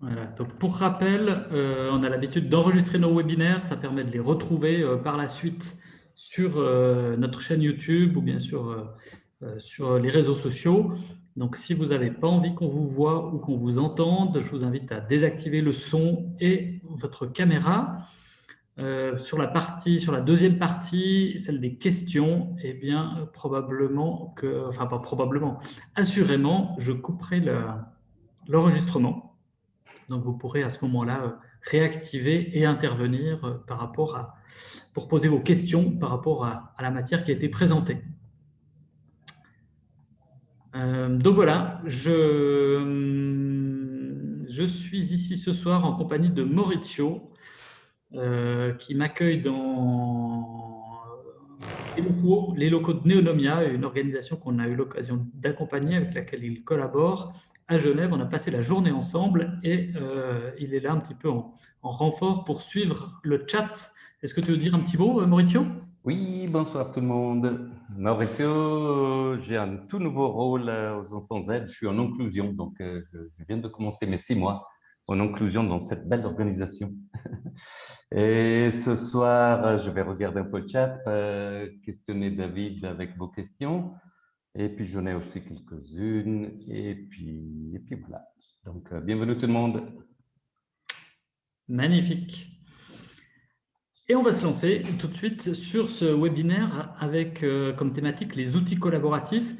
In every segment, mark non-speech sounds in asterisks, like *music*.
Voilà. Donc, pour rappel, euh, on a l'habitude d'enregistrer nos webinaires. Ça permet de les retrouver euh, par la suite sur euh, notre chaîne YouTube ou bien sûr sur les réseaux sociaux. Donc, si vous n'avez pas envie qu'on vous voit ou qu'on vous entende, je vous invite à désactiver le son et votre caméra. sur la partie, sur la deuxième partie, celle des questions, eh bien, probablement que, enfin pas probablement, assurément, je couperai l'enregistrement. Donc, vous pourrez à ce moment-là euh, réactiver et intervenir euh, par rapport à, pour poser vos questions par rapport à, la matière qui a été présentée. Euh, donc voilà, je, je, suis ici ce soir en compagnie de Maurizio, qui m'accueille dans les locaux, les locaux de Neonomia, une organisation qu'on a eu l'occasion d'accompagner, avec laquelle il collabore, à Genève. On a passé la journée ensemble et euh, il est là un petit peu en, renfort pour suivre le chat. Est-ce que tu veux dire un petit mot, euh, Maurizio? Oui, bonsoir tout le monde. Maurizio, j'ai un tout nouveau rôle aux Enfants Z. Je suis en inclusion, donc euh, je, viens de commencer mes six mois en inclusion dans cette belle organisation. *laughs* Et ce soir, je vais regarder un peu le chat, questionner David avec vos questions. Et puis, j'en ai aussi quelques-unes. Et puis, et puis voilà. Donc, euh, bienvenue tout le monde. Magnifique. Et on va se lancer tout de suite sur ce webinaire avec euh, comme thématique les outils collaboratifs.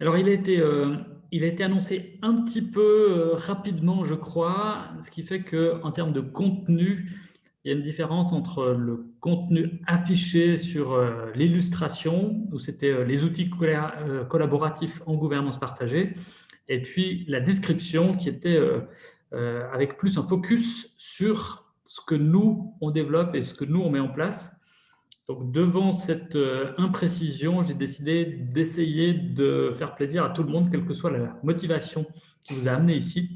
Alors, il a été, euh, il a été annoncé un petit peu rapidement, je crois, ce qui fait qu'en termes de contenu, il y a une différence entre le contenu affiché sur euh, l'illustration, où c'était euh, les outils euh, collaboratifs en gouvernance partagée, et puis la description qui était avec plus un focus sur ce que nous, on développe et ce que nous, on met en place. Donc, devant cette imprécision, j'ai décidé d'essayer de faire plaisir à tout le monde, quelle que soit la motivation qui vous a amené ici,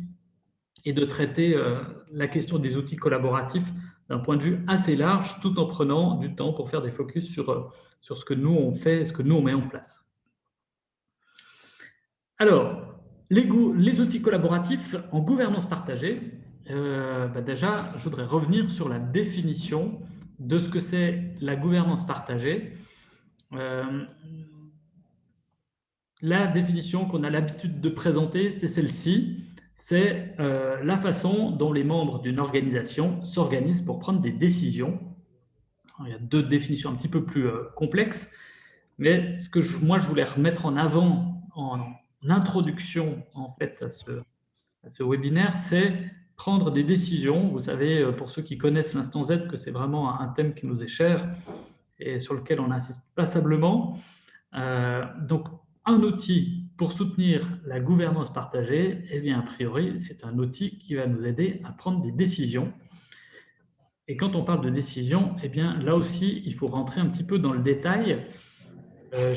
et de traiter la question des outils collaboratifs d'un point de vue assez large, tout en prenant du temps pour faire des focus sur, euh, ce que nous on fait, ce que nous on met en place. Alors, les, les outils collaboratifs en gouvernance partagée, euh, bah déjà, je voudrais revenir sur la définition de ce que c'est la gouvernance partagée. Euh, la définition qu'on a l'habitude de présenter, c'est celle-ci c'est euh, la façon dont les membres d'une organisation s'organisent pour prendre des décisions. il y a deux définitions un petit peu plus euh, complexes, mais ce que moi je voulais remettre en avant en, introduction en fait à ce, webinaire, c'est prendre des décisions. Vous savez, euh, pour ceux qui connaissent l'instant Z, que c'est vraiment un thème qui nous est cher et sur lequel on insiste passablement. donc, un outil pour soutenir la gouvernance partagée, eh bien, a priori, c'est un outil qui va nous aider à prendre des décisions. Et quand on parle de décision, eh bien, là aussi, il faut rentrer un petit peu dans le détail. Euh,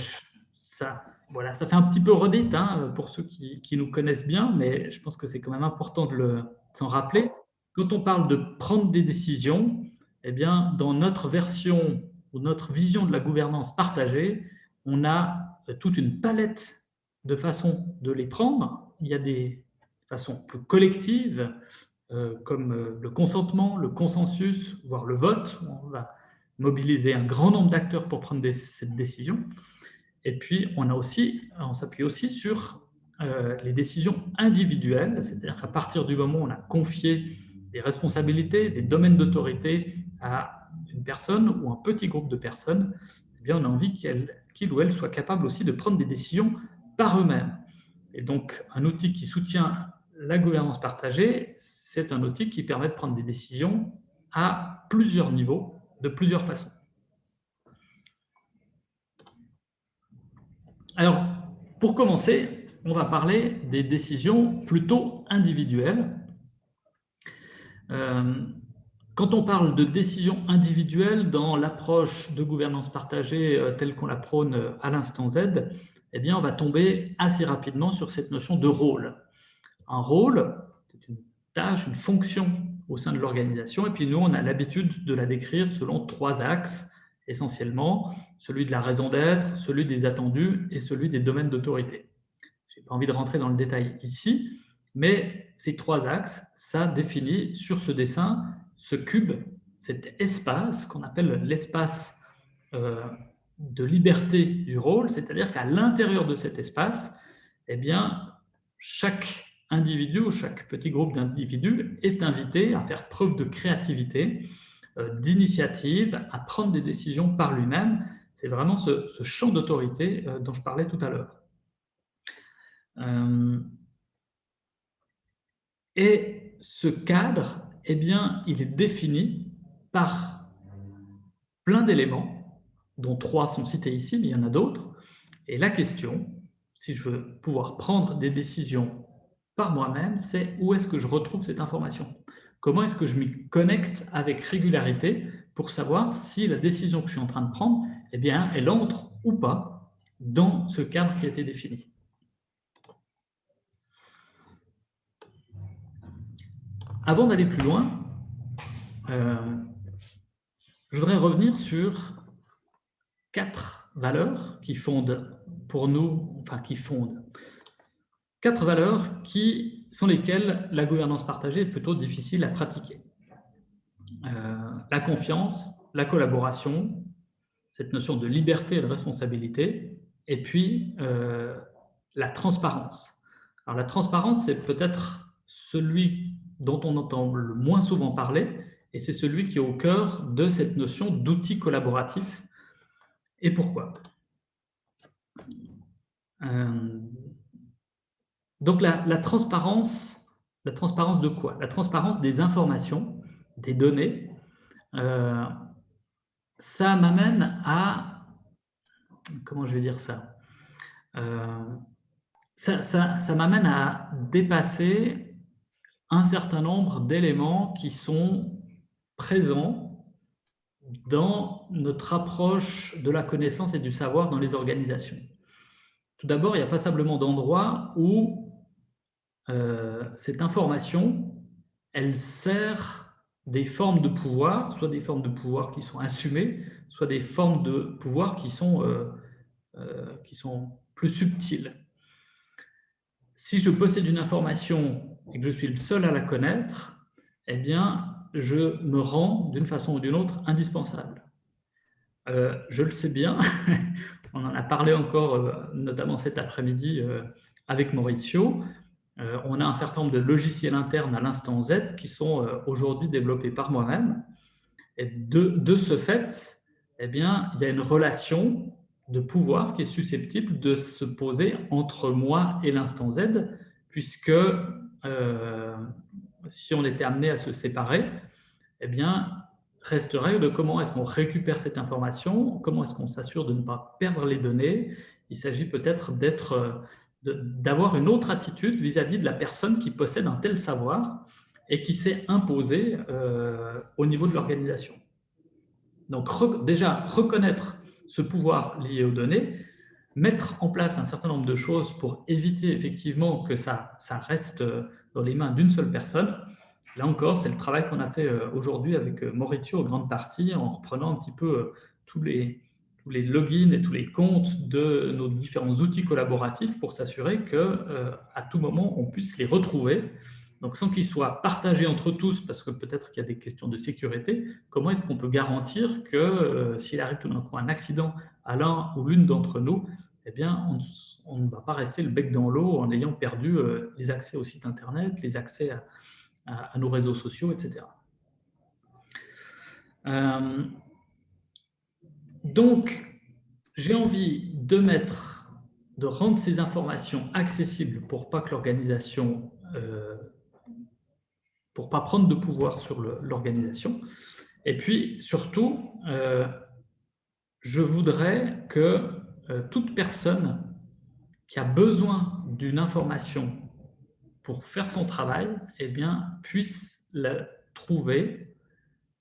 ça, voilà, ça fait un petit peu redite hein, pour ceux qui, nous connaissent bien, mais je pense que c'est quand même important de s'en rappeler. Quand on parle de prendre des décisions, eh bien, dans notre version ou notre vision de la gouvernance partagée, on a toute une palette de façons de les prendre. Il y a des façons plus collectives, euh, comme euh, le consentement, le consensus, voire le vote, où on va mobiliser un grand nombre d'acteurs pour prendre cette décision. Et puis, on on s'appuie aussi sur euh, les décisions individuelles, c'est-à-dire qu'à partir du moment où on a confié des responsabilités, des domaines d'autorité à une personne ou un petit groupe de personnes, eh bien, on a envie qu'il ou elle soit capable aussi de prendre des décisions par eux-mêmes. Et donc, un outil qui soutient la gouvernance partagée, c'est un outil qui permet de prendre des décisions à plusieurs niveaux, de plusieurs façons. Alors, pour commencer, on va parler des décisions plutôt individuelles. Euh, quand on parle de décision individuelle dans l'approche de gouvernance partagée euh, telle qu'on la prône euh, à l'instant Z, eh bien, on va tomber assez rapidement sur cette notion de rôle. Un rôle, c'est une tâche, une fonction au sein de l'organisation, et puis nous, on a l'habitude de la décrire selon trois axes, essentiellement, celui de la raison d'être, celui des attendus et celui des domaines d'autorité. Je n'ai pas envie de rentrer dans le détail ici, Mais ces trois axes, ça définit sur ce dessin ce cube, cet espace qu'on appelle l'espace euh, de liberté du rôle, c'est-à-dire qu'à l'intérieur de cet espace, eh bien, chaque individu ou chaque petit groupe d'individus est invité à faire preuve de créativité, euh, d'initiative, à prendre des décisions par lui-même. C'est vraiment ce, champ d'autorité euh, dont je parlais tout à l'heure. Euh, et ce cadre, eh bien, il est défini par plein d'éléments, dont trois sont cités ici, mais il y en a d'autres. Et la question, si je veux pouvoir prendre des décisions par moi-même, c'est où est-ce que je retrouve cette information? Comment est-ce que je m'y connecte avec régularité pour savoir si la décision que je suis en train de prendre, eh bien, elle entre ou pas dans ce cadre qui a été défini? Avant d'aller plus loin, euh, je voudrais revenir sur quatre valeurs qui fondent pour nous, enfin qui fondent, quatre valeurs qui sont lesquelles la gouvernance partagée est plutôt difficile à pratiquer. Euh, la confiance, la collaboration, cette notion de liberté et de responsabilité, et puis euh, la transparence. Alors la transparence, c'est peut-être celui dont on entend le moins souvent parler, et c'est celui qui est au cœur de cette notion d'outil collaboratif. Et pourquoi? Euh, Donc la, transparence, la transparence de quoi? La transparence des informations, des données, euh, ça m'amène à... Comment je vais dire euh, ça, ça m'amène à dépasser un certain nombre d'éléments qui sont présents dans notre approche de la connaissance et du savoir dans les organisations. Tout d'abord, il y a passablement d'endroits où euh, cette information, elle sert des formes de pouvoir, soit des formes de pouvoir qui sont assumées, soit des formes de pouvoir qui sont, euh, euh, qui sont plus subtiles. Si je possède une information et que je suis le seul à la connaître, eh bien, je me rends d'une façon ou d'une autre indispensable. Euh, je le sais bien, *laughs* on en a parlé encore, euh, notamment cet après-midi euh, avec Maurizio. on a un certain nombre de logiciels internes à l'instant Z qui sont aujourd'hui développés par moi-même. Et de, ce fait, eh bien, il y a une relation de pouvoir qui est susceptible de se poser entre moi et l'instant Z, puisque si on était amené à se séparer, eh bien, resterait de comment est-ce qu'on récupère cette information, comment est-ce qu'on s'assure de ne pas perdre les données. Il s'agit peut-être d'être, d'avoir une autre attitude vis-à-vis de la personne qui possède un tel savoir et qui s'est imposé euh, au niveau de l'organisation. Donc déjà, reconnaître ce pouvoir lié aux données, mettre en place un certain nombre de choses pour éviter effectivement que ça, ça reste dans les mains d'une seule personne. Là encore, c'est le travail qu'on a fait euh, aujourd'hui avec euh, Maurizio en grande partie, en reprenant un petit peu euh, tous les, tous les logins et tous les comptes de nos différents outils collaboratifs pour s'assurer qu'à tout moment, on puisse les retrouver donc, sans qu'ils soient partagés entre tous, parce que peut-être qu'il y a des questions de sécurité, comment est-ce qu'on peut garantir que euh, s'il arrive tout d'un coup un accident à l'un ou l'une d'entre nous, eh bien, on, ne va pas rester le bec dans l'eau en ayant perdu euh, les accès au site Internet, les accès à, nos réseaux sociaux, etc. Euh, donc, j'ai envie de mettre, de rendre ces informations accessibles pour pas que l'organisation pour ne pas prendre de pouvoir sur l'organisation. Et puis, surtout, euh, je voudrais que euh, toute personne qui a besoin d'une information pour faire son travail eh bien, puisse la trouver,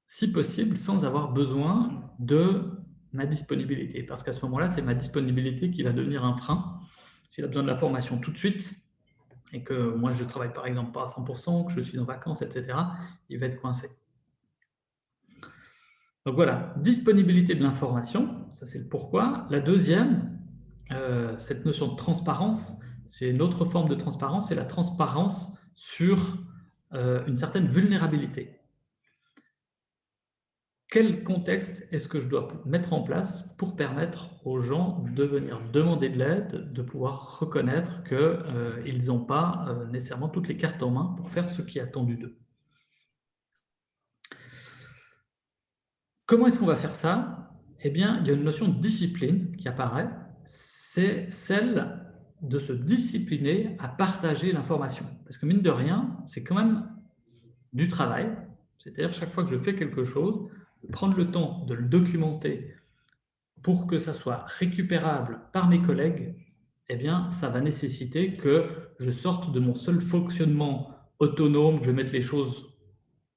si possible, sans avoir besoin de ma disponibilité. Parce qu'à ce moment-là, c'est ma disponibilité qui va devenir un frein. S'il a besoin de la formation tout de suite, et que moi je travaille par exemple pas à 100%, que je suis en vacances, etc., il va être coincé. Donc voilà, disponibilité de l'information, ça c'est le pourquoi. La deuxième, euh, cette notion de transparence, c'est une autre forme de transparence, c'est la transparence sur une certaine vulnérabilité. Quel contexte est-ce que je dois mettre en place pour permettre aux gens de venir demander de l'aide, de pouvoir reconnaître qu'ils n'ont pas nécessairement toutes les cartes en main pour faire ce qui est attendu d'eux? Comment est-ce qu'on va faire ça? Eh bien, il y a une notion de discipline qui apparaît, c'est celle de se discipliner à partager l'information. Parce que mine de rien, c'est quand même du travail, c'est-à-dire chaque fois que je fais quelque chose, prendre le temps de le documenter pour que ça soit récupérable par mes collègues, eh bien, ça va nécessiter que je sorte de mon seul fonctionnement autonome, que je mette les choses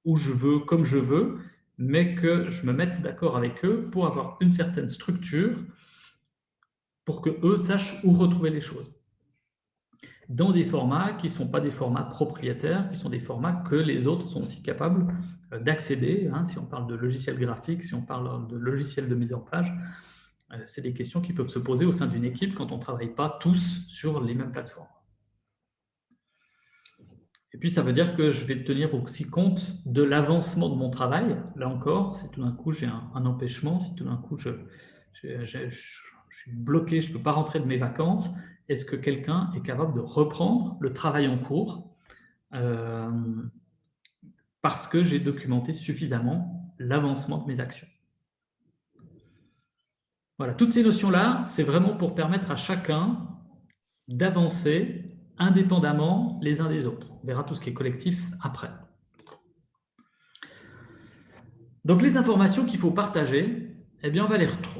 où je veux, comme je veux, mais que je me mette d'accord avec eux pour avoir une certaine structure pour que eux sachent où retrouver les choses. Dans des formats qui ne sont pas des formats propriétaires, qui sont des formats que les autres sont aussi capables euh, d'accéder. Hein, si on parle de logiciels graphiques, si on parle de logiciels de mise en page, euh, c'est des questions qui peuvent se poser au sein d'une équipe quand on ne travaille pas tous sur les mêmes plateformes. Et puis, ça veut dire que je vais tenir aussi compte de l'avancement de mon travail. Là encore, si tout d'un coup j'ai un, empêchement, si tout d'un coup je, suis bloqué, je ne peux pas rentrer de mes vacances, est-ce que quelqu'un est capable de reprendre le travail en cours euh, parce que j'ai documenté suffisamment l'avancement de mes actions? Voilà, toutes ces notions-là, c'est vraiment pour permettre à chacun d'avancer indépendamment les uns des autres. On verra tout ce qui est collectif après. Donc les informations qu'il faut partager, eh bien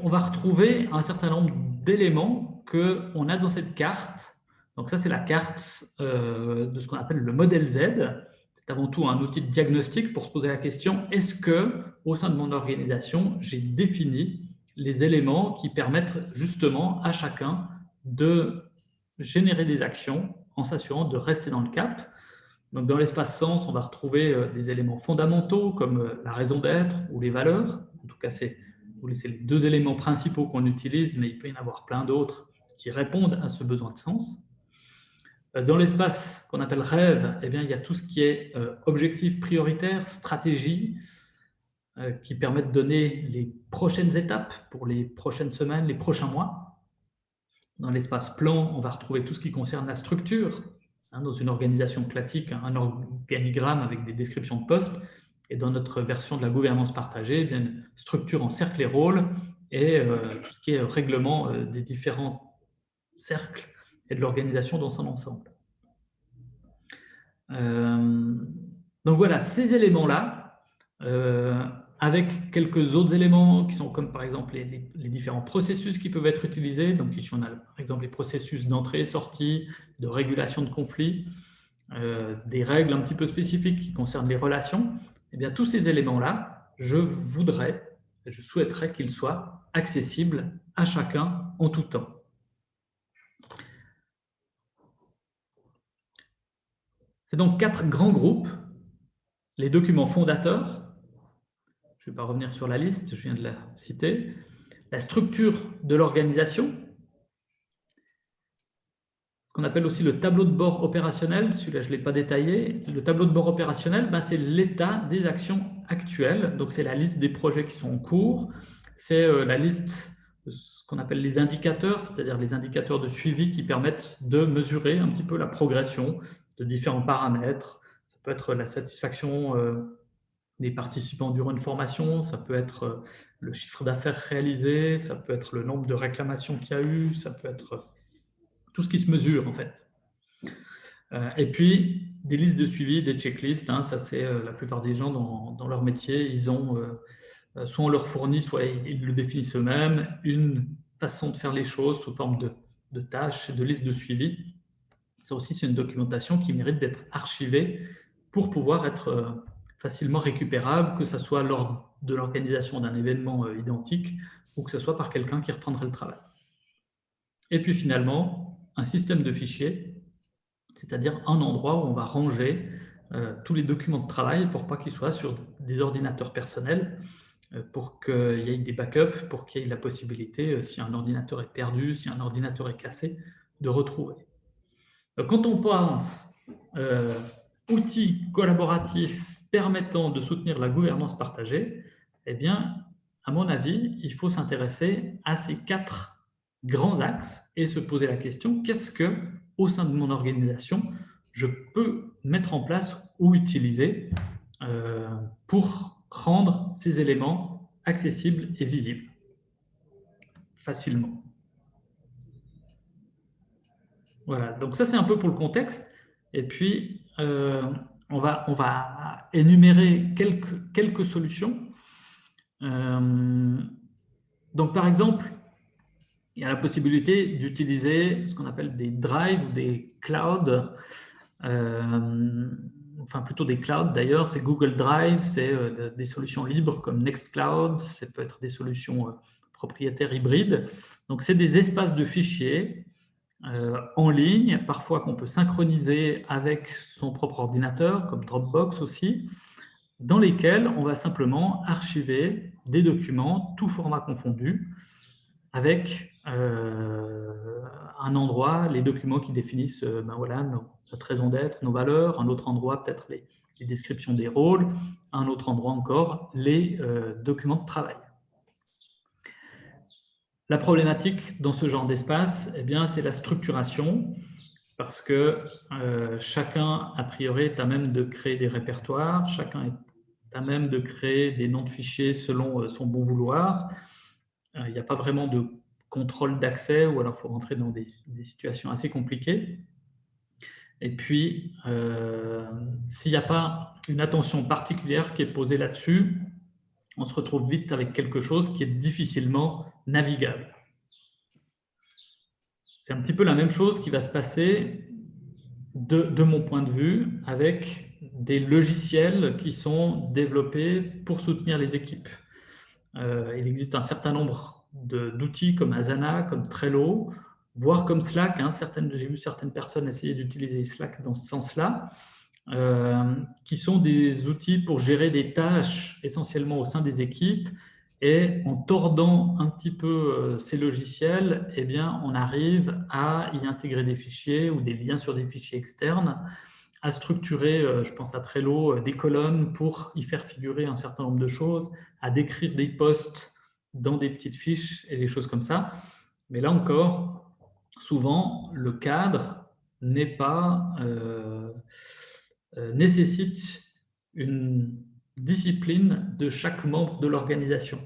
on va, retrouver un certain nombre d'éléments qu'on a dans cette carte. Donc ça, c'est la carte euh, de ce qu'on appelle le modèle Z. C'est avant tout un outil de diagnostic pour se poser la question, est-ce que au sein de mon organisation, j'ai défini les éléments qui permettent justement à chacun de générer des actions en s'assurant de rester dans le cap. Donc, dans l'espace sens, on va retrouver euh, des éléments fondamentaux comme euh, la raison d'être ou les valeurs. En tout cas, c'est les deux éléments principaux qu'on utilise, mais il peut y en avoir plein d'autres qui répondent à ce besoin de sens. Euh, dans l'espace qu'on appelle rêve, eh bien, il y a tout ce qui est objectif prioritaire, stratégie, qui permet de donner les prochaines étapes pour les prochaines semaines, les prochains mois. Dans l'espace plan, on va retrouver tout ce qui concerne la structure. Hein, dans une organisation classique, un organigramme avec des descriptions de postes. Et dans notre version de la gouvernance partagée, eh bien, une structure en cercle et rôle et euh, tout ce qui est règlement euh, des différents cercles et de l'organisation dans son ensemble. Euh, donc voilà, ces éléments-là, avec quelques autres éléments qui sont comme par exemple les, différents processus qui peuvent être utilisés. Donc ici on a par exemple les processus d'entrée, sortie, de régulation de conflits, euh, des règles un petit peu spécifiques qui concernent les relations. Et eh bien tous ces éléments-là, je voudrais, je souhaiterais qu'ils soient accessibles à chacun en tout temps. C'est donc quatre grands groupes. Les documents fondateurs, je ne vais pas revenir sur la liste, je viens de la citer. La structure de l'organisation, ce qu'on appelle aussi le tableau de bord opérationnel, celui-là je ne l'ai pas détaillé. Le tableau de bord opérationnel, ben, c'est l'état des actions actuelles, donc c'est la liste des projets qui sont en cours, c'est euh, la liste de ce qu'on appelle les indicateurs, c'est-à-dire les indicateurs de suivi qui permettent de mesurer un petit peu la progression de différents paramètres. Ça peut être la satisfaction euh, des participants durant une formation, ça peut être euh, le chiffre d'affaires réalisé, ça peut être le nombre de réclamations qu'il y a eu, ça peut être euh, tout ce qui se mesure en fait. Euh, et puis, des listes de suivi, des checklists, hein, ça c'est la plupart des gens dans, leur métier, ils ont, soit on leur fournit, soit ils le définissent eux-mêmes, une façon de faire les choses sous forme de, de tâches, de listes de suivi. Ça aussi, c'est une documentation qui mérite d'être archivée pour pouvoir être facilement récupérable, que ce soit lors de l'organisation d'un événement euh, identique ou que ce soit par quelqu'un qui reprendrait le travail. Et puis finalement, un système de fichiers, c'est-à-dire un endroit où on va ranger euh, tous les documents de travail pour pas qu'ils soient sur des ordinateurs personnels, euh, pour qu'il y ait des backups, pour qu'il y ait la possibilité, si un ordinateur est perdu, si un ordinateur est cassé, de retrouver. Quand on pense outil collaboratif permettant de soutenir la gouvernance partagée, eh bien, à mon avis, il faut s'intéresser à ces quatre grands axes et se poser la question, qu'est-ce que, au sein de mon organisation, je peux mettre en place ou utiliser euh, pour rendre ces éléments accessibles et visibles facilement. Voilà, donc ça c'est un peu pour le contexte. Et puis, euh, on, va, on énumérer quelques, solutions. Euh, donc par exemple, il y a la possibilité d'utiliser ce qu'on appelle des drives ou des clouds, euh, enfin plutôt des clouds d'ailleurs, c'est Google Drive, c'est des solutions libres comme Nextcloud, ça peut être des solutions propriétaires hybrides. Donc c'est des espaces de fichiers euh, en ligne, parfois qu'on peut synchroniser avec son propre ordinateur, comme Dropbox aussi, dans lesquels on va simplement archiver des documents, tout format confondu, avec euh, un endroit, les documents qui définissent euh, ben voilà, notre raison d'être, nos valeurs, un autre endroit peut-être les, descriptions des rôles, un autre endroit encore les documents de travail. La problématique dans ce genre d'espace, eh bien, c'est la structuration, parce que euh, chacun, a priori, est à même de créer des répertoires, chacun est à même de créer des noms de fichiers selon euh, son bon vouloir. Euh, il n'y a pas vraiment de contrôle d'accès, ou alors il faut rentrer dans des, situations assez compliquées. Et puis, s'il n'y a pas une attention particulière qui est posée là-dessus, on se retrouve vite avec quelque chose qui est difficilement navigable. C'est un petit peu la même chose qui va se passer de, mon point de vue avec des logiciels qui sont développés pour soutenir les équipes. Euh, il existe un certain nombre d'outils comme Asana, comme Trello, voire comme Slack. Hein. J'ai vu certaines personnes essayer d'utiliser Slack dans ce sens-là. Euh, qui sont des outils pour gérer des tâches essentiellement au sein des équipes. Et en tordant un petit peu euh, ces logiciels, eh bien, on arrive à y intégrer des fichiers ou des liens sur des fichiers externes, à structurer, euh, je pense à Trello, des colonnes pour y faire figurer un certain nombre de choses, à décrire des posts dans des petites fiches et des choses comme ça. Mais là encore, souvent, le cadre n'est pas... nécessite une discipline de chaque membre de l'organisation.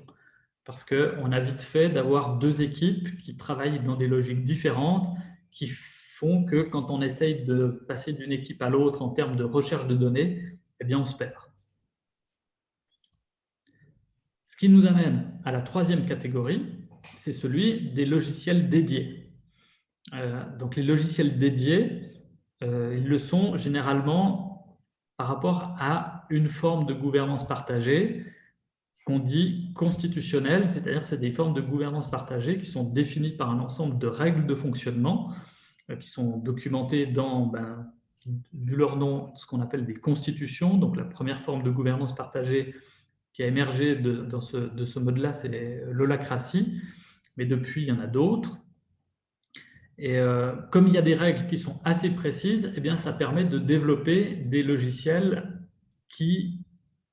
Parce qu'on a vite fait d'avoir deux équipes qui travaillent dans des logiques différentes, qui font que quand on essaye de passer d'une équipe à l'autre en termes de recherche de données, eh bien on se perd. Ce qui nous amène à la troisième catégorie, c'est celui des logiciels dédiés. Euh, donc les logiciels dédiés, euh, ils le sont généralement par rapport à une forme de gouvernance partagée qu'on dit constitutionnelle, c'est-à-dire c'est des formes de gouvernance partagée qui sont définies par un ensemble de règles de fonctionnement euh, qui sont documentées dans, ben, vu leur nom, ce qu'on appelle des constitutions. Donc la première forme de gouvernance partagée qui a émergé de, dans ce, de ce mode-là, c'est l'holacratie, mais depuis, il y en a d'autres. Et euh, comme il y a des règles qui sont assez précises, eh bien, ça permet de développer des logiciels qui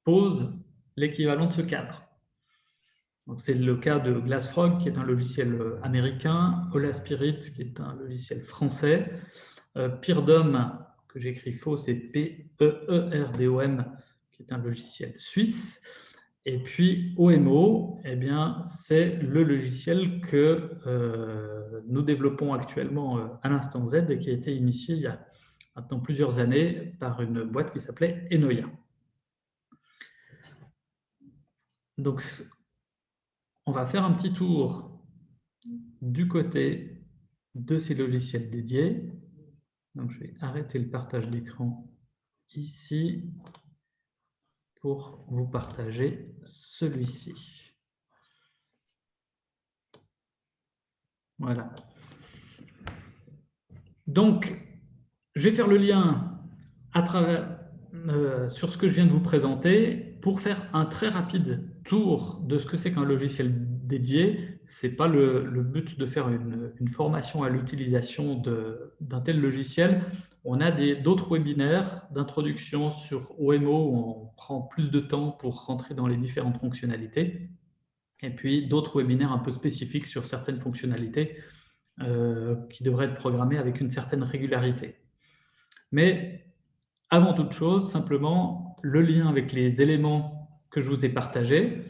posent l'équivalent de ce cadre. C'est le cas de Glassfrog, qui est un logiciel euh, américain, Hola Spirit, qui est un logiciel français, euh, Peerdom, que j'écris faux, c'est P-E-E-R-D-O-M, qui est un logiciel suisse, et puis OMO, eh bien, c'est le logiciel que euh, nous développons actuellement euh, à l'instant Z et qui a été initié il y a maintenant plusieurs années par une boîte qui s'appelait Enoia. Donc, on va faire un petit tour du côté de ces logiciels dédiés. Donc, je vais arrêter le partage d'écran ici pour vous partager celui-ci. Voilà. Donc, je vais faire le lien à travers, euh, sur ce que je viens de vous présenter pour faire un très rapide tour de ce que c'est qu'un logiciel dédié. Ce n'est pas le, but de faire une, une formation à l'utilisation d'un tel logiciel. On a d'autres webinaires d'introduction sur OMO où on prend plus de temps pour rentrer dans les différentes fonctionnalités. Et puis d'autres webinaires un peu spécifiques sur certaines fonctionnalités euh, qui devraient être programmées avec une certaine régularité. Mais avant toute chose, simplement le lien avec les éléments que je vous ai partagés.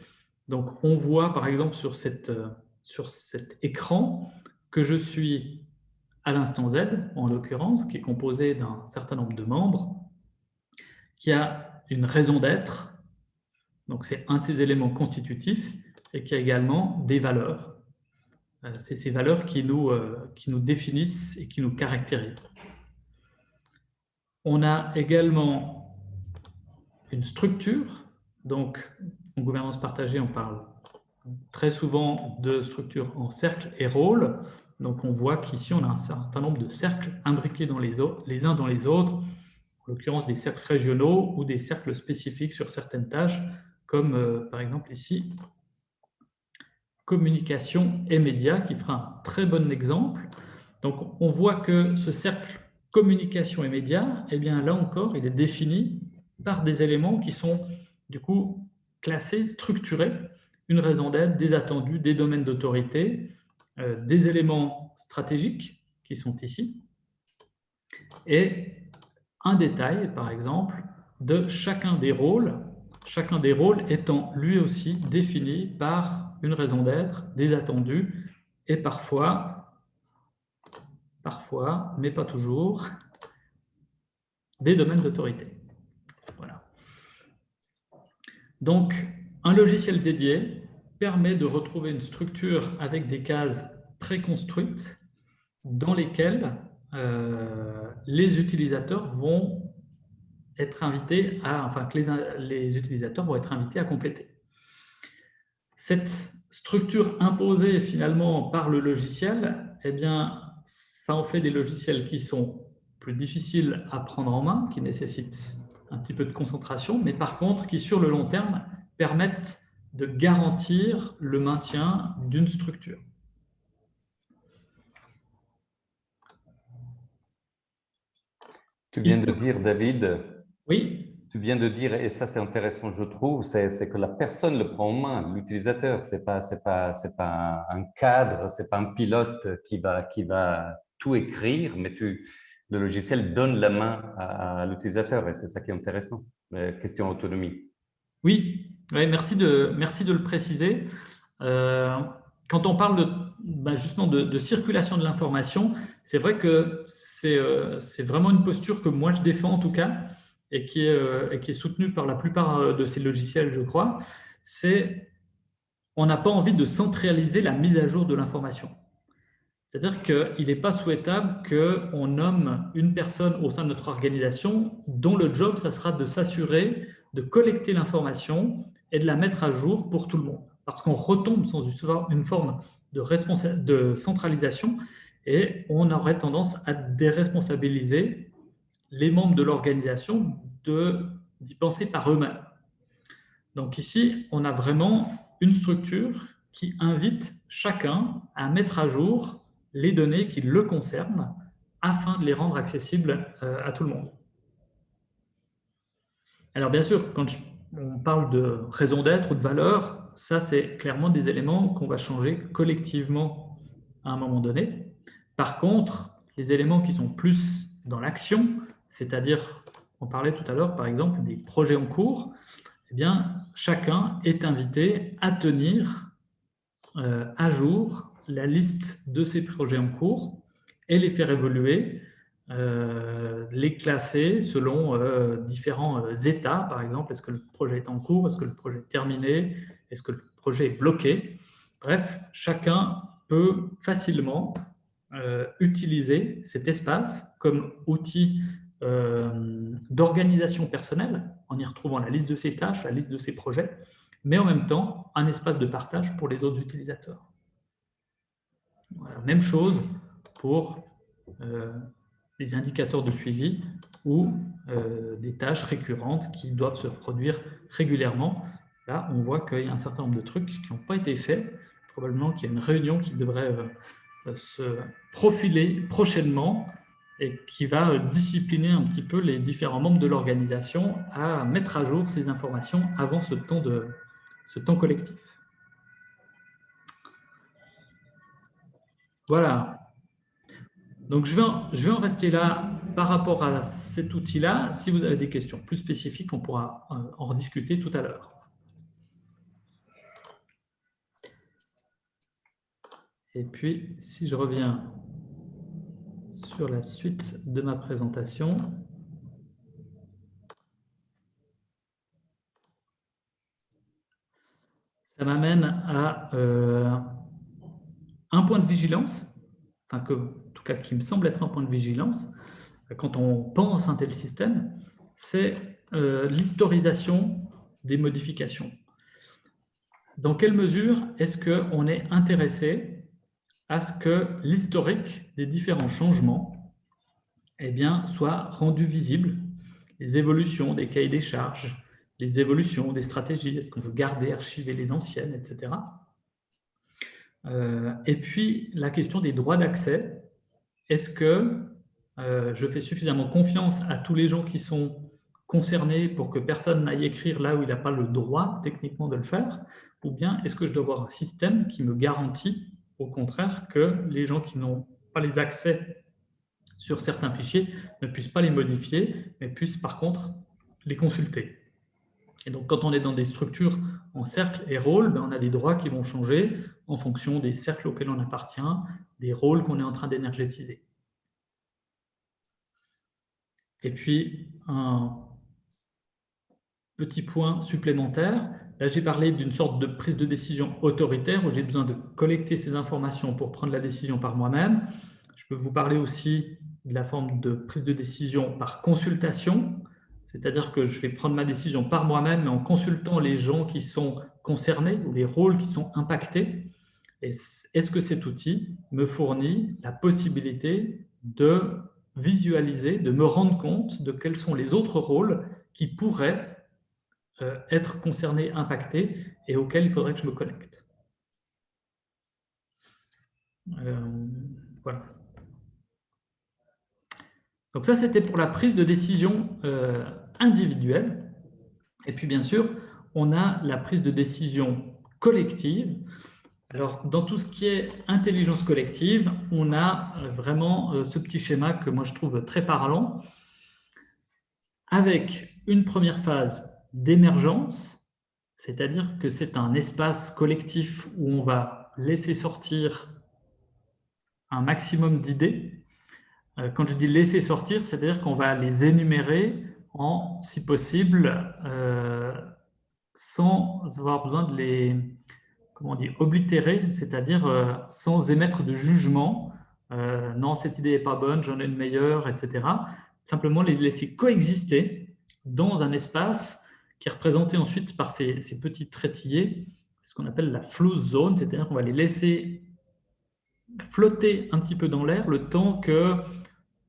Donc on voit par exemple sur, sur cet écran que je suis à l'instant Z, en l'occurrence, qui est composé d'un certain nombre de membres, qui a une raison d'être, donc c'est un de ces éléments constitutifs, et qui a également des valeurs. Euh, c'est ces valeurs qui nous, euh, qui nous définissent et qui nous caractérisent. On a également une structure, donc en gouvernance partagée, on parle très souvent de structure en cercle et rôle. Donc on voit qu'ici, on a un certain nombre de cercles imbriqués dans les, uns dans les autres, en l'occurrence des cercles régionaux ou des cercles spécifiques sur certaines tâches, comme euh, par exemple ici, communication et médias, qui fera un très bon exemple. Donc on voit que ce cercle communication et médias, eh bien là encore, il est défini par des éléments qui sont du coup classés, structurés, une raison d'être, des attendus, des domaines d'autorité, des éléments stratégiques qui sont ici, et un détail, par exemple, de chacun des rôles, chacun des rôles étant lui aussi défini par une raison d'être, des attendus, et parfois, parfois, mais pas toujours, des domaines d'autorité. Voilà. Donc, un logiciel dédié permet de retrouver une structure avec des cases préconstruites dans lesquelles euh, les utilisateurs vont être invités à, enfin que les, les utilisateurs vont être invités à compléter. Cette structure imposée finalement par le logiciel, eh bien, ça en fait des logiciels qui sont plus difficiles à prendre en main, qui nécessitent un petit peu de concentration, mais par contre qui sur le long terme permettent de garantir le maintien d'une structure. Tu viens de dire, David, oui. Tu viens de dire, et ça c'est intéressant je trouve, c'est que la personne le prend en main, l'utilisateur, ce n'est pas, pas, pas un cadre, ce n'est pas un pilote qui va, qui va tout écrire, mais tu, le logiciel donne la main à, l'utilisateur et c'est ça qui est intéressant, question autonomie. Oui, merci, de, merci de le préciser. Euh, quand on parle bah, justement de, circulation de l'information, c'est vrai que euh, c'est vraiment une posture que moi je défends en tout cas et qui est, euh, et qui est soutenue par la plupart de ces logiciels, je crois. C'est on n'a pas envie de centraliser la mise à jour de l'information. C'est-à-dire qu'il n'est pas souhaitable qu'on nomme une personne au sein de notre organisation dont le job, ça sera de s'assurer de collecter l'information et de la mettre à jour pour tout le monde. Parce qu'on retombe dans une forme de, de centralisation et on aurait tendance à déresponsabiliser les membres de l'organisation d'y penser par eux-mêmes. Donc ici, on a vraiment une structure qui invite chacun à mettre à jour les données qui le concernent afin de les rendre accessibles euh, à tout le monde. Alors bien sûr, quand on parle de raison d'être ou de valeur, ça c'est clairement des éléments qu'on va changer collectivement à un moment donné. Par contre, les éléments qui sont plus dans l'action, c'est-à-dire, on parlait tout à l'heure par exemple des projets en cours, eh bien, chacun est invité à tenir euh, à jour la liste de ces projets en cours et les faire évoluer, euh, les classer selon euh, différents euh, états, par exemple, est-ce que le projet est en cours, est-ce que le projet est terminé, est-ce que le projet est bloqué? Bref, chacun peut facilement utiliser cet espace comme outil d'organisation personnelle, en y retrouvant la liste de ses tâches, la liste de ses projets, mais en même temps, un espace de partage pour les autres utilisateurs. Même chose pour des indicateurs de suivi ou euh, des tâches récurrentes qui doivent se reproduire régulièrement. Là, on voit qu'il y a un certain nombre de trucs qui n'ont pas été faits. Probablement qu'il y a une réunion qui devrait euh, se profiler prochainement et qui va discipliner un petit peu les différents membres de l'organisation à mettre à jour ces informations avant ce temps, de, ce temps collectif. Voilà. Donc, je vais, en, je vais en rester là par rapport à cet outil-là. Si vous avez des questions plus spécifiques, on pourra euh, en rediscuter tout à l'heure. Et puis, si je reviens sur la suite de ma présentation, ça m'amène à euh, un point de vigilance, enfin que, qui me semble être un point de vigilance, quand on pense un tel système, c'est euh, l'historisation des modifications. Dans quelle mesure est-ce qu'on est intéressé à ce que l'historique des différents changements eh bien, soit rendu visible, les évolutions des cahiers des charges, les évolutions des stratégies, est-ce qu'on veut garder, archiver les anciennes, etc. Euh, et puis, la question des droits d'accès, est-ce que euh, je fais suffisamment confiance à tous les gens qui sont concernés pour que personne n'aille écrire là où il n'a pas le droit techniquement de le faire, ou bien est-ce que je dois avoir un système qui me garantit au contraire que les gens qui n'ont pas les accès sur certains fichiers ne puissent pas les modifier, mais puissent par contre les consulter? Et donc, quand on est dans des structures en cercle et rôle, ben, on a des droits qui vont changer en fonction des cercles auxquels on appartient, des rôles qu'on est en train d'énergétiser. Et puis, un petit point supplémentaire, Là, j'ai parlé d'une sorte de prise de décision autoritaire où j'ai besoin de collecter ces informations pour prendre la décision par moi-même. Je peux vous parler aussi de la forme de prise de décision par consultation, c'est-à-dire que je vais prendre ma décision par moi-même, mais en consultant les gens qui sont concernés ou les rôles qui sont impactés. Est-ce que cet outil me fournit la possibilité de visualiser, de me rendre compte de quels sont les autres rôles qui pourraient euh, être concerné, impacté, et auquel il faudrait que je me connecte? Euh, voilà. Donc ça, c'était pour la prise de décision euh, individuelle. Et puis, bien sûr, on a la prise de décision collective. Alors, dans tout ce qui est intelligence collective, on a vraiment ce petit schéma que moi je trouve très parlant, avec une première phase d'émergence, c'est-à-dire que c'est un espace collectif où on va laisser sortir un maximum d'idées. Euh, quand je dis laisser sortir, c'est-à-dire qu'on va les énumérer en, si possible, euh, sans avoir besoin de les comment on oblitérer, c'est-à-dire euh, sans émettre de jugement. non, cette idée n'est pas bonne, j'en ai une meilleure, etc. Simplement les laisser coexister dans un espace qui est représenté ensuite par ces, petits traitillés, ce qu'on appelle la flow zone, c'est-à-dire qu'on va les laisser flotter un petit peu dans l'air le temps que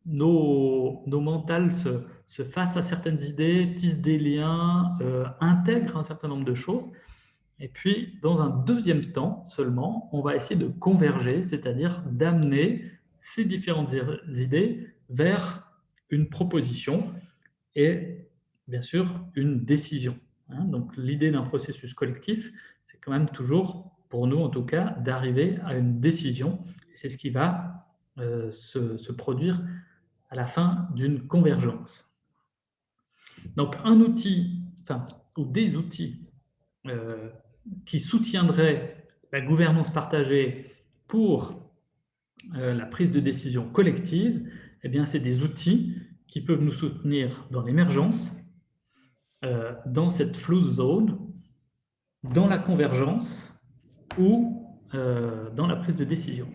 nos, nos mentales se, se, fassent à certaines idées, tissent des liens, euh, intègrent un certain nombre de choses. Et puis, dans un deuxième temps seulement, on va essayer de converger, c'est-à-dire d'amener ces différentes idées vers une proposition. Et bien sûr, une décision. Hein. Donc, l'idée d'un processus collectif, c'est quand même toujours, pour nous en tout cas, d'arriver à une décision. C'est ce qui va euh, se, produire à la fin d'une convergence. Donc, un outil, ou des outils euh, qui soutiendraient la gouvernance partagée pour euh, la prise de décision collective, eh bien, c'est des outils qui peuvent nous soutenir dans l'émergence, euh, dans cette flow zone, dans la convergence ou dans la prise de décision.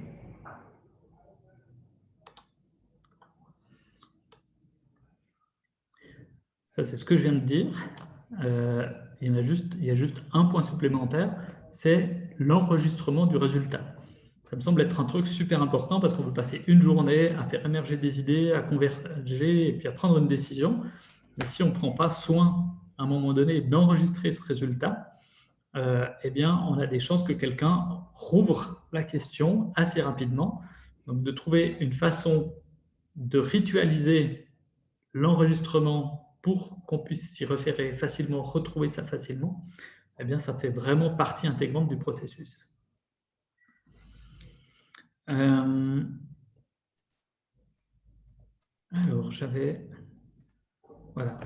Ça, c'est ce que je viens de dire. Euh, il, y a juste, un point supplémentaire, c'est l'enregistrement du résultat. Ça me semble être un truc super important parce qu'on peut passer une journée à faire émerger des idées, à converger et puis à prendre une décision. Mais si on ne prend pas soin à un moment donné d'enregistrer ce résultat, euh, eh bien, on a des chances que quelqu'un rouvre la question assez rapidement. Donc, de trouver une façon de ritualiser l'enregistrement pour qu'on puisse s'y référer facilement, retrouver ça facilement, eh bien, ça fait vraiment partie intégrante du processus. Euh, alors, j'avais... Voilà.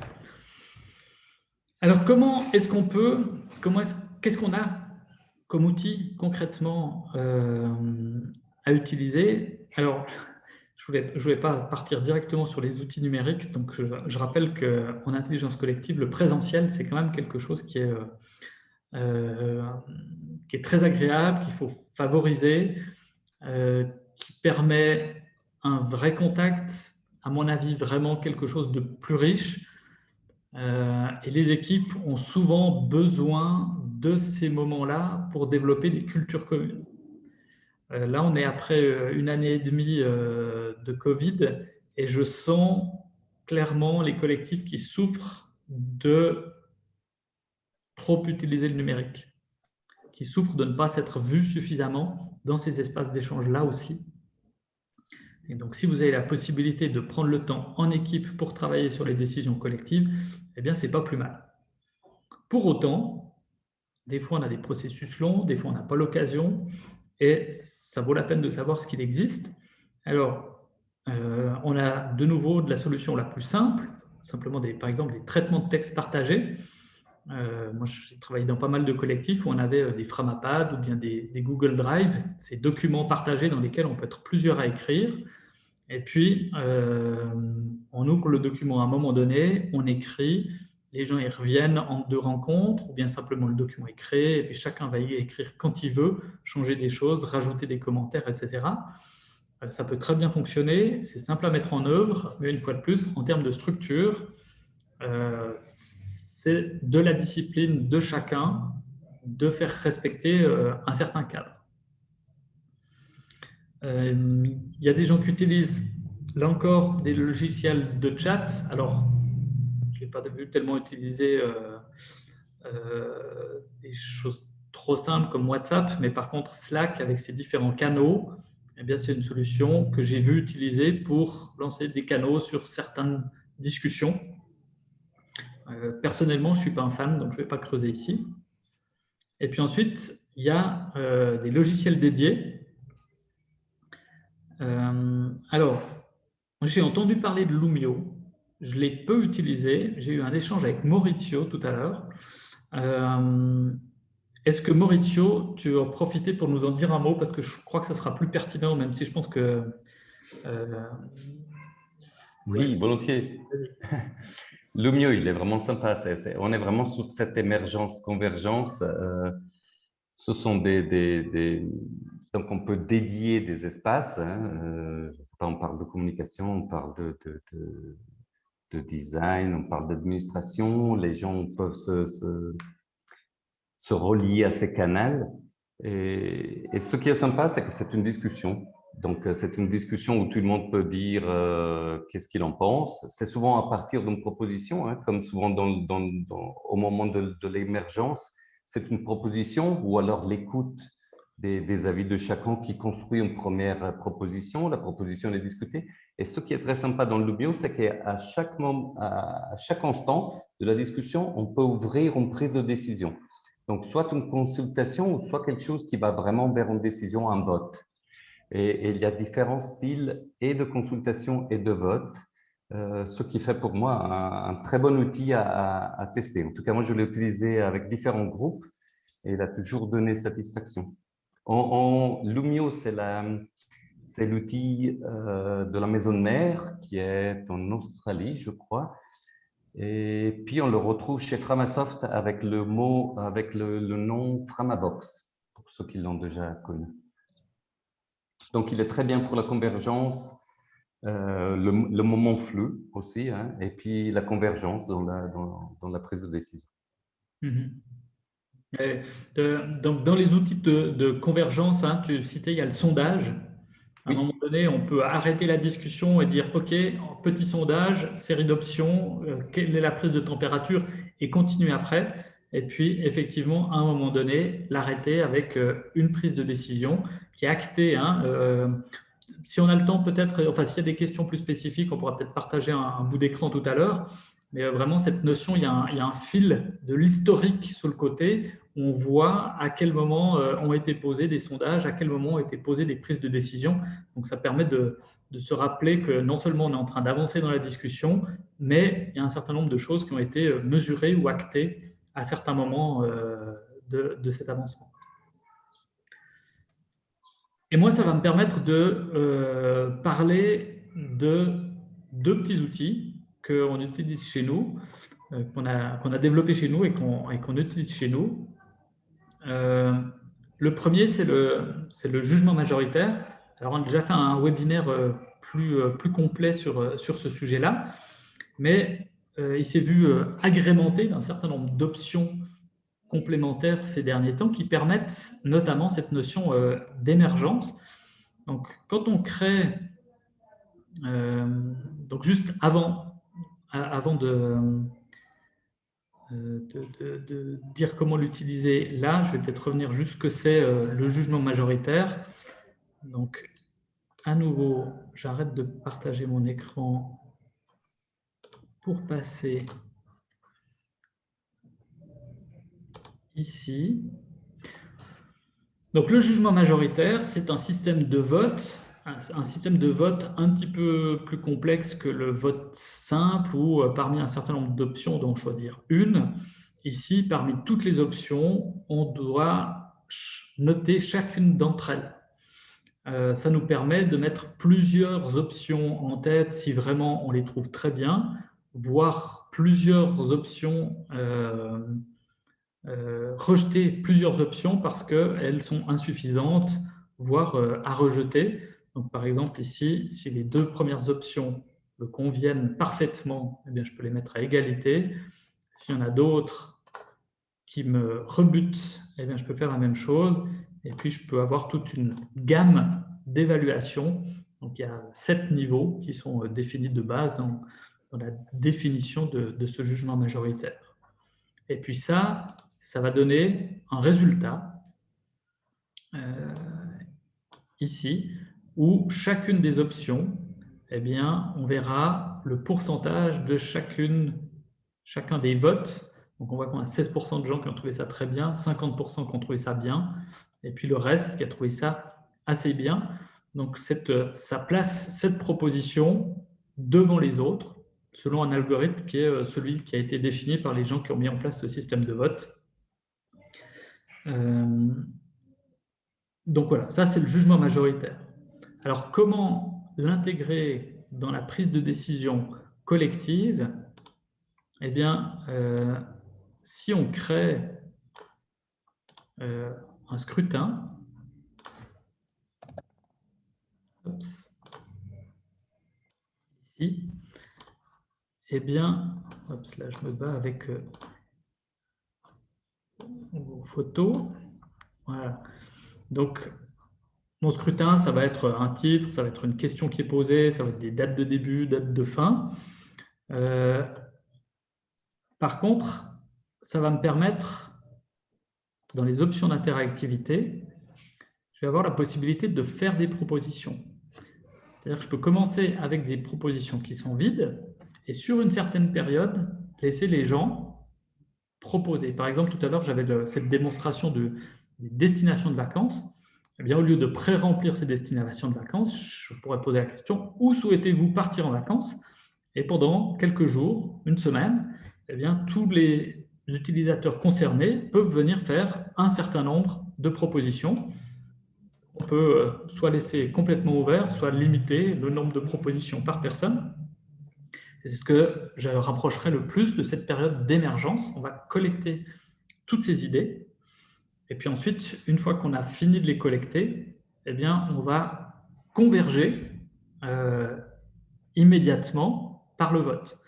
Alors, comment est-ce qu'on peut... Qu'est-ce qu'on a comme outil concrètement euh, à utiliser? Alors, je ne voulais, pas partir directement sur les outils numériques. Donc, je, rappelle qu'en intelligence collective, le présentiel, c'est quand même quelque chose qui est, euh, très agréable, qu'il faut favoriser, euh, qui permet un vrai contact, à mon avis, vraiment quelque chose de plus riche. Euh, et les équipes ont souvent besoin de ces moments-là pour développer des cultures communes. Euh, là, on est après euh, une année et demie euh, de Covid et je sens clairement les collectifs qui souffrent de trop utiliser le numérique, qui souffrent de ne pas s'être vus suffisamment dans ces espaces d'échange-là aussi. Et donc, si vous avez la possibilité de prendre le temps en équipe pour travailler sur les décisions collectives, eh bien, ce n'est pas plus mal. Pour autant, des fois, on a des processus longs, des fois, on n'a pas l'occasion, et ça vaut la peine de savoir ce qu'il existe. Alors, euh, on a de nouveau de la solution la plus simple, simplement par exemple des traitements de texte partagés. Euh, moi, j'ai travaillé dans pas mal de collectifs où on avait euh, des Framapad ou bien des, Google Drive, ces documents partagés dans lesquels on peut être plusieurs à écrire. Et puis, on ouvre le document à un moment donné, on écrit, les gens y reviennent en deux rencontres, ou bien simplement le document est créé, et puis chacun va y écrire quand il veut, changer des choses, rajouter des commentaires, etc. Euh, ça peut très bien fonctionner, c'est simple à mettre en œuvre, mais une fois de plus, en termes de structure, euh, c'est de la discipline de chacun de faire respecter euh, un certain cadre. Il y a des gens qui utilisent, là encore, des logiciels de chat. Alors, pas vu tellement utiliser euh, euh, des choses trop simples comme WhatsApp, mais par contre Slack avec ses différents canaux, eh bien c'est une solution que j'ai vu utiliser pour lancer des canaux sur certaines discussions. Euh, personnellement, je ne suis pas un fan, donc je ne vais pas creuser ici. Et puis ensuite, il y a des logiciels dédiés. alors, j'ai entendu parler de Lumio je l'ai peu utilisé. J'ai eu un échange avec Maurizio tout à l'heure. Euh, est-ce que Maurizio, tu en profiter pour nous en dire un mot? Parce que je crois que ça sera plus pertinent, même si je pense que... Euh, oui, volontiers. *laughs* Lumio, il est vraiment sympa. on est vraiment sur cette émergence, convergence. Euh, ce sont des, Donc, on peut dédier des espaces. Hein, je sais pas, on parle de communication, on parle de de design, on parle d'administration, les gens peuvent se, se, relier à ces canaux. Et, ce qui est sympa, c'est que c'est une discussion. Donc, euh, c'est une discussion où tout le monde peut dire euh, qu'est-ce qu'il en pense. C'est souvent à partir d'une proposition, hein, comme souvent au moment de, de l'émergence, c'est une proposition ou alors l'écoute des, avis de chacun qui construit une première proposition. La proposition est discutée. Et ce qui est très sympa dans le bio, c'est qu'à chaque, moment, à chaque instant de la discussion, on peut ouvrir une prise de décision. Donc, soit une consultation, soit quelque chose qui va vraiment vers une décision, un vote. Et, il y a différents styles et de consultation et de vote, euh, ce qui fait pour moi un, très bon outil à, tester. En tout cas, moi, je l'ai utilisé avec différents groupes et il a toujours donné satisfaction. Lumio, c'est l'outil euh, de la maison mère qui est en Australie, je crois. Et puis, on le retrouve chez Framasoft avec le, mot, avec le, nom Framabox, pour ceux qui l'ont déjà connu. Donc, il est très bien pour la convergence, euh, le, moment flux aussi, hein, et puis la convergence dans la, prise de décision. Mm-hmm. Donc, dans les outils de, convergence, hein, tu citais, il y a le sondage. À un moment donné, on peut arrêter la discussion et dire, OK, petit sondage, série d'options, euh, quelle est la prise de température et continuer après. Et puis, effectivement, à un moment donné, l'arrêter avec euh, une prise de décision qui est actée. Hein, euh, si on a le temps, peut-être, enfin, s'il y a des questions plus spécifiques, on pourra peut-être partager un, bout d'écran tout à l'heure. Mais euh, vraiment, cette notion, il y a un, fil de l'historique sur le côté. on voit à quel moment euh, ont été posés des sondages, à quel moment ont été posées des prises de décision. Donc, ça permet de, se rappeler que non seulement on est en train d'avancer dans la discussion, mais il y a un certain nombre de choses qui ont été euh, mesurées ou actées à certains moments de cet avancement. Et moi, ça va me permettre de parler de deux petits outils qu'on utilise chez nous, euh, qu'on a, qu'on a développés chez nous et qu'on utilise chez nous. Euh, le premier, c'est le, le jugement majoritaire. Alors, on a déjà fait un webinaire plus, plus complet sur, sur ce sujet-là, mais il s'est vu agrémenté d'un certain nombre d'options complémentaires ces derniers temps qui permettent notamment cette notion euh, d'émergence. Donc, quand on crée, euh, donc juste avant, avant euh, de, dire comment l'utiliser là, je vais peut-être revenir juste que c'est le jugement majoritaire. Donc, à nouveau, j'arrête de partager mon écran pour passer ici. Donc le jugement majoritaire, c'est un système de vote, un système de vote un petit peu plus complexe que le vote simple où euh, parmi un certain nombre d'options, on doit en choisir une. Ici, parmi toutes les options, on doit noter chacune d'entre elles. Euh, ça nous permet de mettre plusieurs options en tête si vraiment on les trouve très bien, voire plusieurs options euh, rejeter plusieurs options parce qu'elles sont insuffisantes, voire à rejeter. Donc, par exemple, ici, si les deux premières options me conviennent parfaitement, eh bien, je peux les mettre à égalité. S'il y en a d'autres qui me rebutent, eh bien, je peux faire la même chose. Et puis, je peux avoir toute une gamme d'évaluations. Donc, il y a sept niveaux qui sont euh, définis de base dans, la définition de, ce jugement majoritaire. Et puis ça, ça va donner un résultat euh, ici où chacune des options, eh bien, on verra le pourcentage de chacun des votes. Donc, on voit qu'on a 16% de gens qui ont trouvé ça très bien, 50% qui ont trouvé ça bien, et puis le reste qui a trouvé ça assez bien. Donc, cette, ça place cette proposition devant les autres, selon un algorithme qui est euh, celui qui a été défini par les gens qui ont mis en place ce système de vote. Euh, donc voilà, ça c'est le jugement majoritaire. Alors comment l'intégrer dans la prise de décision collective? Eh bien, euh, si on crée euh, un scrutin, ici, eh bien, là je me bats avec vos photos. Voilà. Donc, scrutin, ça va être un titre, ça va être une question qui est posée, ça va être des dates de début, dates de fin. Euh, par contre, ça va me permettre, dans les options d'interactivité, je vais avoir la possibilité de faire des propositions. C'est-à-dire que je peux commencer avec des propositions qui sont vides et sur une certaine période, laisser les gens proposer. Par exemple, tout à l'heure, j'avais cette démonstration de, des destinations de vacances. Eh bien, au lieu de pré-remplir ces destinations de vacances, je pourrais poser la question « Où souhaitez-vous partir en vacances ?» Et pendant quelques jours, une semaine, eh bien, tous les utilisateurs concernés peuvent venir faire un certain nombre de propositions. On peut euh, soit laisser complètement ouvert, soit limiter le nombre de propositions par personne c'est ce que je rapprocherai le plus de cette période d'émergence. On va collecter toutes ces idées. Et puis ensuite, une fois qu'on a fini de les collecter, eh bien, on va converger euh, immédiatement par le vote.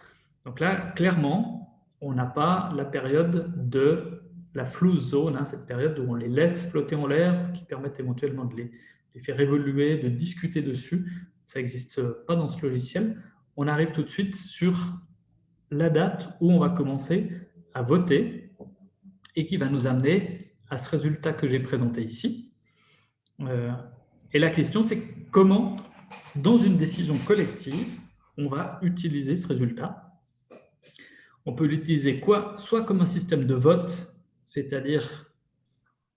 Donc là, clairement, on n'a pas la période de la flouze zone, hein, cette période où on les laisse flotter en l'air, qui permettent éventuellement de les, les, faire évoluer, de discuter dessus. Ça n'existe pas dans ce logiciel on arrive tout de suite sur la date où on va commencer à voter et qui va nous amener à ce résultat que j'ai présenté ici. Euh, et la question, c'est comment dans une décision collective, on va utiliser ce résultat? On peut l'utiliser quoi? Soit comme un système de vote, c'est-à-dire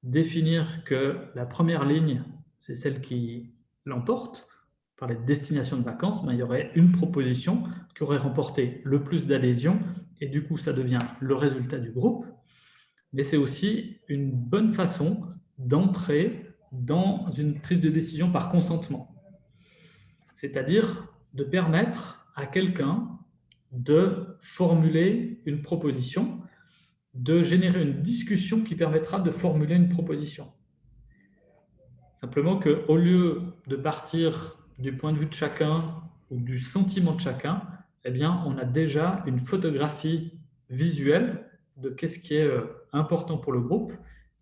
définir que la première ligne, c'est celle qui l'emporte, par les destinations de vacances, ben, il y aurait une proposition qui aurait remporté le plus d'adhésions, et du coup, ça devient le résultat du groupe. Mais c'est aussi une bonne façon d'entrer dans une prise de décision par consentement. C'est-à-dire de permettre à quelqu'un de formuler une proposition, de générer une discussion qui permettra de formuler une proposition. Simplement qu'au lieu de partir du point de vue de chacun ou du sentiment de chacun, eh bien, on a déjà une photographie visuelle de qu'est-ce qui est euh, important pour le groupe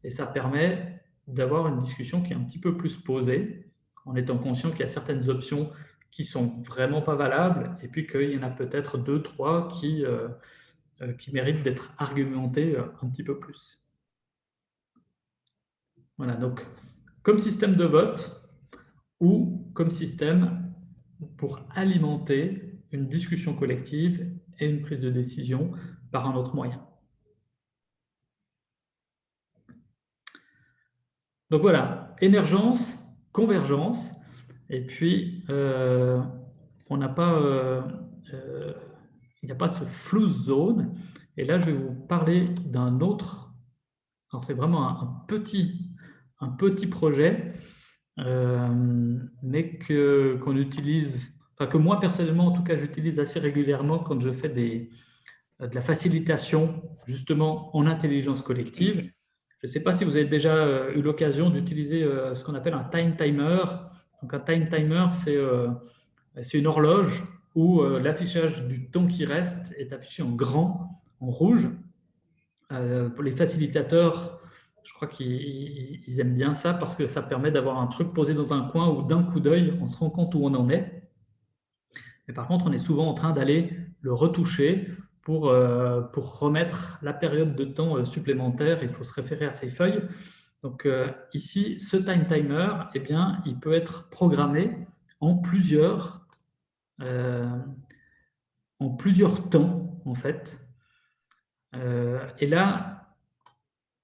et ça permet d'avoir une discussion qui est un petit peu plus posée en étant conscient qu'il y a certaines options qui sont vraiment pas valables et puis qu'il y en a peut-être deux, trois qui, euh, euh, qui méritent d'être argumentées un petit peu plus. Voilà, donc comme système de vote, ou comme système pour alimenter une discussion collective et une prise de décision par un autre moyen. Donc voilà, émergence, convergence, et puis euh, on n'a pas, euh, euh, il n'y a pas ce flou zone. Et là, je vais vous parler d'un autre. C'est vraiment un, petit, projet mais qu'on utilise, enfin que moi personnellement en tout cas j'utilise assez régulièrement quand je fais de la facilitation justement en intelligence collective. Je ne sais pas si vous avez déjà euh, eu l'occasion d'utiliser euh, ce qu'on appelle un time timer. Donc un time timer, c'est une horloge où l'affichage du temps qui reste est affiché en grand, en rouge. pour les facilitateurs, je crois qu'ils aiment bien ça parce que ça permet d'avoir un truc posé dans un coin où d'un coup d'œil, on se rend compte où on en est. Mais par contre, on est souvent en train d'aller le retoucher pour, euh, pour remettre la période de temps euh, supplémentaire. Il faut se référer à ces feuilles. Donc euh, ici, ce time timer, eh bien, il peut être programmé en plusieurs, en plusieurs temps, en fait. et là,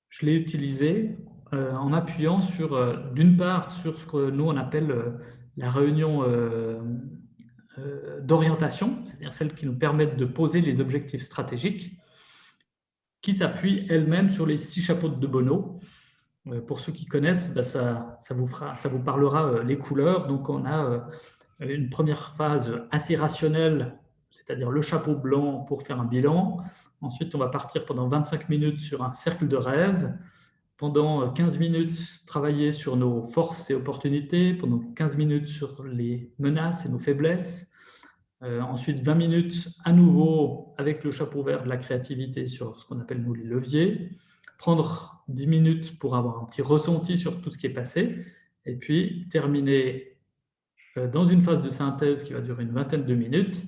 je l'ai utilisé en appuyant sur, d'une part, sur ce que nous on appelle la réunion d'orientation, c'est-à-dire celle qui nous permet de poser les objectifs stratégiques, qui s'appuie elle-même sur les six chapeaux de Bono. Pour ceux qui connaissent, bah, ça, vous fera, ça vous parlera les couleurs. Donc, on a une première phase assez rationnelle, c'est-à-dire le chapeau blanc pour faire un bilan. Ensuite, on va partir pendant 25 minutes sur un cercle de rêve. Pendant 15 minutes, travailler sur nos forces et opportunités. Pendant 15 minutes sur les menaces et nos faiblesses. Euh, ensuite, 20 minutes à nouveau avec le chapeau vert de la créativité sur ce qu'on appelle nous les leviers. Prendre 10 minutes pour avoir un petit ressenti sur tout ce qui est passé. Et puis, terminer euh, dans une phase de synthèse qui va durer une vingtaine de minutes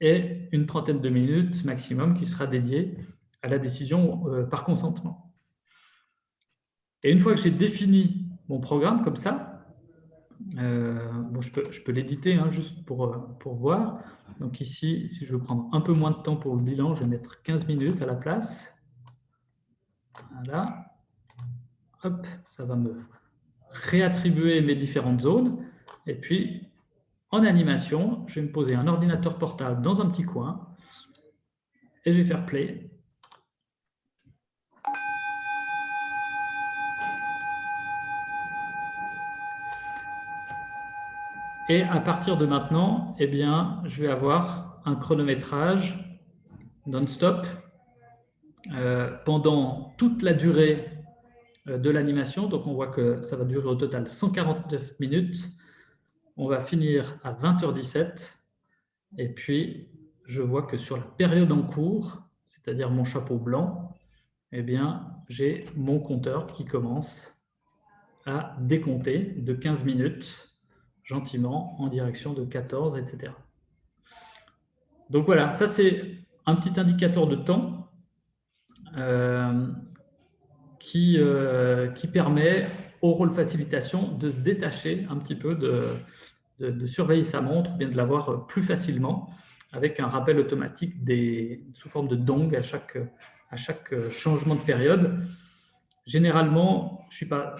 et une trentaine de minutes maximum qui sera dédiée à la décision euh, par consentement. Et une fois que j'ai défini mon programme comme ça, euh, bon, je peux, je peux l'éditer hein, juste pour, euh, pour voir. Donc ici, si je veux prendre un peu moins de temps pour le bilan, je vais mettre 15 minutes à la place. Voilà. Hop, ça va me réattribuer mes différentes zones. Et puis, en animation, je vais me poser un ordinateur portable dans un petit coin et je vais faire play. Et à partir de maintenant, eh bien, je vais avoir un chronométrage non-stop euh, pendant toute la durée euh, de l'animation. Donc, on voit que ça va durer au total 149 minutes. On va finir à 20h17. Et puis, je vois que sur la période en cours, c'est-à-dire mon chapeau blanc, eh bien, j'ai mon compteur qui commence à décompter de 15 minutes, gentiment, en direction de 14, etc. Donc voilà, ça c'est un petit indicateur de temps euh, qui, euh, qui permet au rôle facilitation de se détacher un petit peu de, surveiller sa montre, bien de l'avoir plus facilement, avec un rappel automatique des, sous forme de dong à chaque, à chaque changement de période. Généralement, je ne suis pas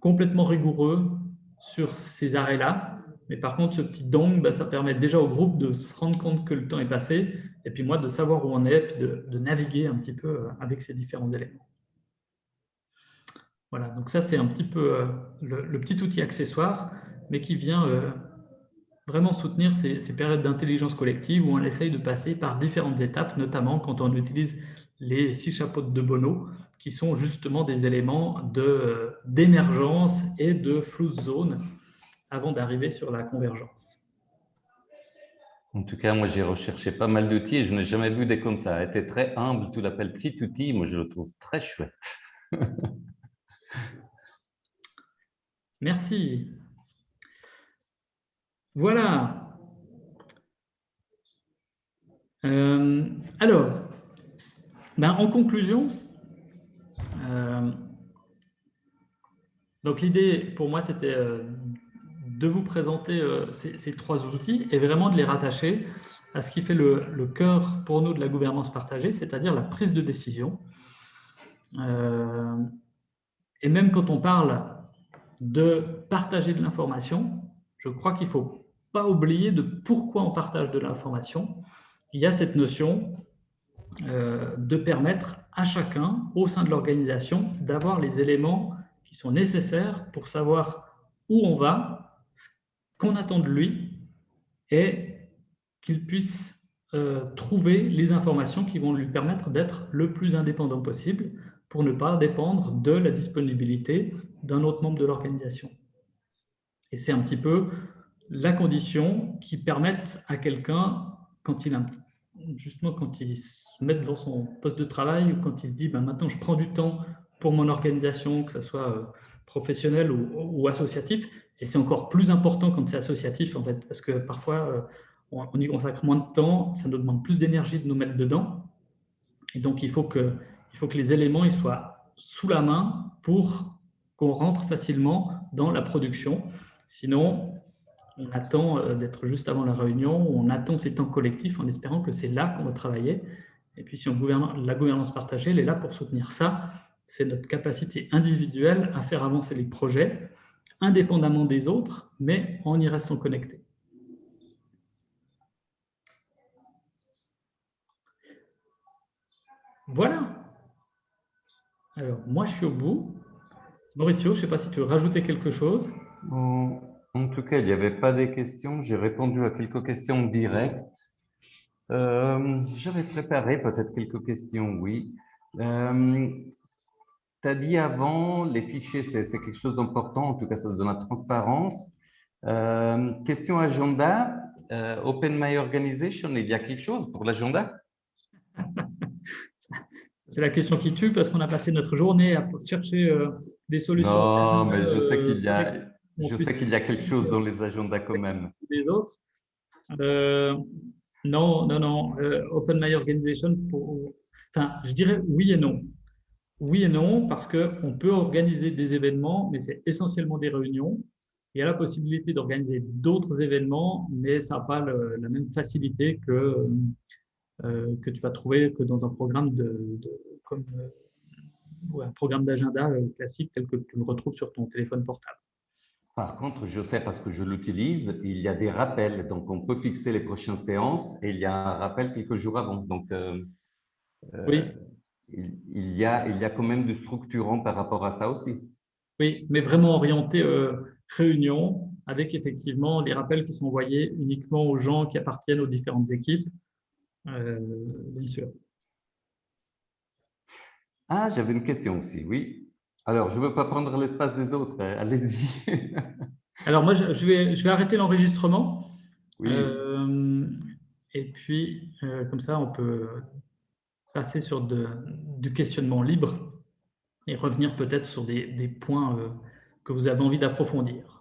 complètement rigoureux sur ces arrêts-là, mais par contre, ce petit dong, bah, ça permet déjà au groupe de se rendre compte que le temps est passé, et puis moi de savoir où on est, de, de naviguer un petit peu euh, avec ces différents éléments. Voilà, donc ça c'est un petit peu euh, le, petit outil accessoire, mais qui vient euh, vraiment soutenir ces, ces périodes d'intelligence collective où on essaye de passer par différentes étapes, notamment quand on utilise les six chapeaux de Bono, qui sont justement des éléments d'émergence et de flou zone avant d'arriver sur la convergence. En tout cas, moi, j'ai recherché pas mal d'outils et je n'ai jamais vu des comme ça. était très humble, tu l'appelles petit outil, moi, je le trouve très chouette. *laughs* Merci. Voilà. Euh, alors, ben, en conclusion, euh, donc l'idée pour moi, c'était euh, de vous présenter euh, ces, trois outils et vraiment de les rattacher à ce qui fait le, cœur pour nous de la gouvernance partagée, c'est-à-dire la prise de décision. Et même quand on parle de partager de l'information, je crois qu'il ne faut pas oublier de pourquoi on partage de l'information. Il y a cette notion de permettre à chacun, au sein de l'organisation, d'avoir les éléments qui sont nécessaires pour savoir où on va, qu'on attend de lui est qu'il puisse euh, trouver les informations qui vont lui permettre d'être le plus indépendant possible pour ne pas dépendre de la disponibilité d'un autre membre de l'organisation. Et c'est un petit peu la condition qui permette à quelqu'un, quand il a justement quand il se met devant son poste de travail ou quand il se dit ben, maintenant je prends du temps pour mon organisation, que ce soit euh, professionnel ou associatif, et c'est encore plus important quand c'est associatif, en fait, parce que parfois, euh, on y consacre moins de temps, ça nous demande plus d'énergie de nous mettre dedans. Et donc, il faut que, il faut que les éléments ils soient sous la main pour qu'on rentre facilement dans la production. Sinon, on attend euh, d'être juste avant la réunion, on attend ces temps collectifs en espérant que c'est là qu'on va travailler. Et puis, si on gouverne, la gouvernance partagée, elle est là pour soutenir ça. C'est notre capacité individuelle à faire avancer les projets indépendamment des autres, mais en y restant connecté. Voilà. Alors, moi, je suis au bout. Maurizio, je ne sais pas si tu veux rajouter quelque chose. En, tout cas, il n'y avait pas des questions. J'ai répondu à quelques questions directes. Euh, J'avais préparé peut-être quelques questions, oui. Euh, tu as dit avant, les fichiers, c'est quelque chose d'important, en tout cas, ça donne la transparence. Euh, question agenda, euh, Open My Organization, il y a quelque chose pour l'agenda? *laughs* C'est la question qui tue parce qu'on a passé notre journée à chercher des solutions. Non, mais je sais qu'il y, a, je sais qu'il y a quelque chose dans les agendas quand même. Les autres Non, non, non. Open My Organization, pour... enfin, je dirais oui et non. Oui et non, parce qu'on peut organiser des événements, mais c'est essentiellement des réunions. Il y a la possibilité d'organiser d'autres événements, mais ça n'a pas la même facilité que, euh, que tu vas trouver que dans un programme de, comme euh, un programme d'agenda euh, classique tel que tu le retrouves sur ton téléphone portable. Par contre, je sais parce que je l'utilise, il y a des rappels. Donc, on peut fixer les prochaines séances et il y a un rappel quelques jours avant. Donc, oui il y, a, il y a quand même du structurant par rapport à ça aussi. Oui, mais vraiment orienté euh, réunion, avec effectivement les rappels qui sont envoyés uniquement aux gens qui appartiennent aux différentes équipes, euh, bien sûr. Ah, j'avais une question aussi, oui. Alors, je ne veux pas prendre l'espace des autres, hein, allez-y. *laughs* Alors, moi, je vais, je vais arrêter l'enregistrement. Oui. Euh, et puis, comme ça, on peut passer sur du questionnement libre et revenir peut-être sur des, points euh, que vous avez envie d'approfondir.